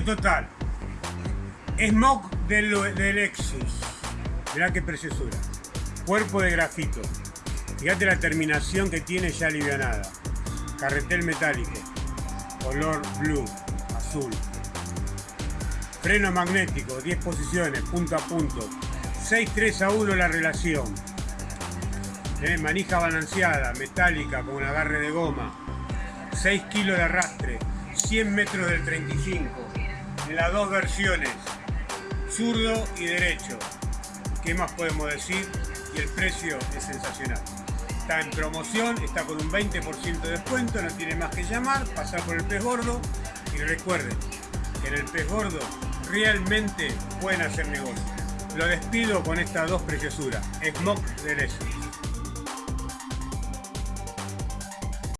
Total. Smog del, del Lexus. Mirá qué preciosura. Cuerpo de grafito. Fíjate la terminación que tiene ya alivianada. Carretel metálico. Color blue, azul. Freno magnético, 10 posiciones, punto a punto. 6-3 a 1 la relación. ¿Eh? Manija balanceada, metálica, con un agarre de goma. 6 kilos de arrastre. 100 metros del 35. Las dos versiones. Zurdo y derecho. ¿Qué más podemos decir? Y el precio es sensacional. Está en promoción, está con un 20% de descuento, no tiene más que llamar, pasar por el pez gordo y recuerden que en el pez gordo realmente pueden hacer negocio. Lo despido con estas dos preciosuras, Smoke de Lesos.